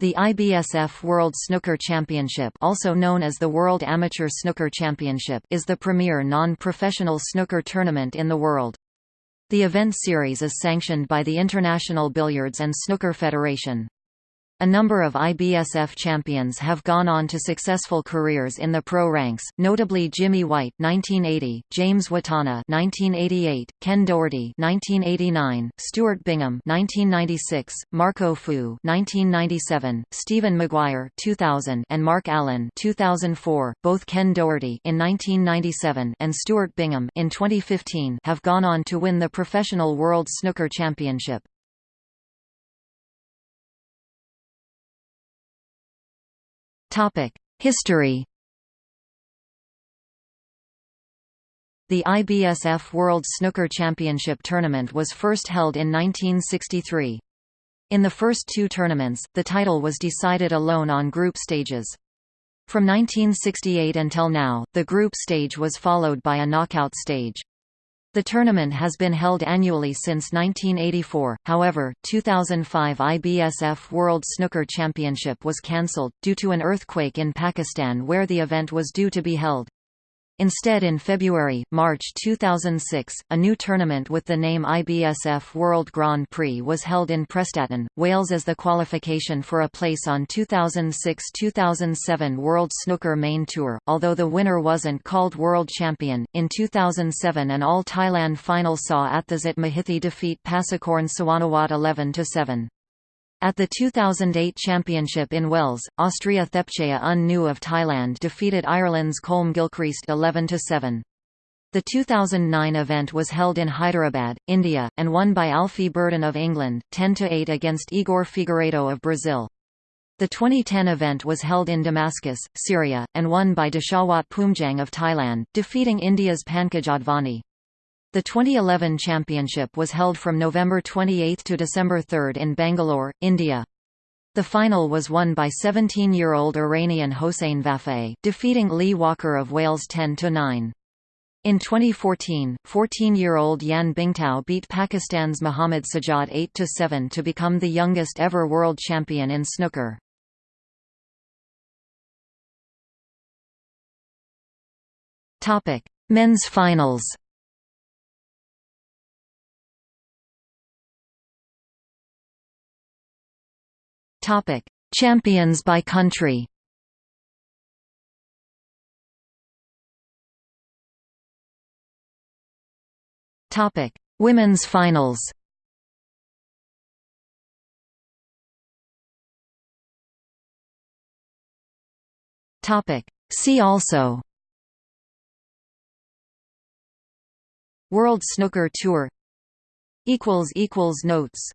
The IBSF World Snooker Championship also known as the World Amateur Snooker Championship is the premier non-professional snooker tournament in the world. The event series is sanctioned by the International Billiards and Snooker Federation. A number of IBSF champions have gone on to successful careers in the pro ranks, notably Jimmy White (1980), James Wattana (1988), Ken Doherty (1989), Stuart Bingham (1996), Marco Fu (1997), Stephen Maguire (2000), and Mark Allen (2004). Both Ken Doherty in 1997 and Stuart Bingham in 2015 have gone on to win the Professional World Snooker Championship. History The IBSF World Snooker Championship tournament was first held in 1963. In the first two tournaments, the title was decided alone on group stages. From 1968 until now, the group stage was followed by a knockout stage. The tournament has been held annually since 1984, however, 2005 IBSF World Snooker Championship was cancelled, due to an earthquake in Pakistan where the event was due to be held. Instead in February, March 2006, a new tournament with the name IBSF World Grand Prix was held in Prestatyn, Wales as the qualification for a place on 2006-2007 World Snooker Main Tour, although the winner wasn't called World Champion. In 2007 an All-Thailand final saw Atthasit Mahitthi defeat Passakorn Suwannawat 11-7. At the 2008 Championship in Wales, Austria Thepchaiya Un-Nooh of Thailand defeated Ireland's Colm Gilchrist 11-7. The 2009 event was held in Hyderabad, India, and won by Alfie Burden of England, 10-8 against Igor Figueiredo of Brazil. The 2010 event was held in Damascus, Syria, and won by Dechawat Poomjaeng of Thailand, defeating India's Pankaj Advani. The 2011 championship was held from November 28 to December 3 in Bangalore, India. The final was won by 17-year-old Iranian Hossein Vafaei, defeating Lee Walker of Wales 10–9. In 2014, 14-year-old Yan Bingtao beat Pakistan's Mohammad Sajjad 8–7 to become the youngest ever world champion in snooker. Men's finals Topic: Champions by country. Topic: Women's finals. Topic: See also. World Snooker Tour equals equals notes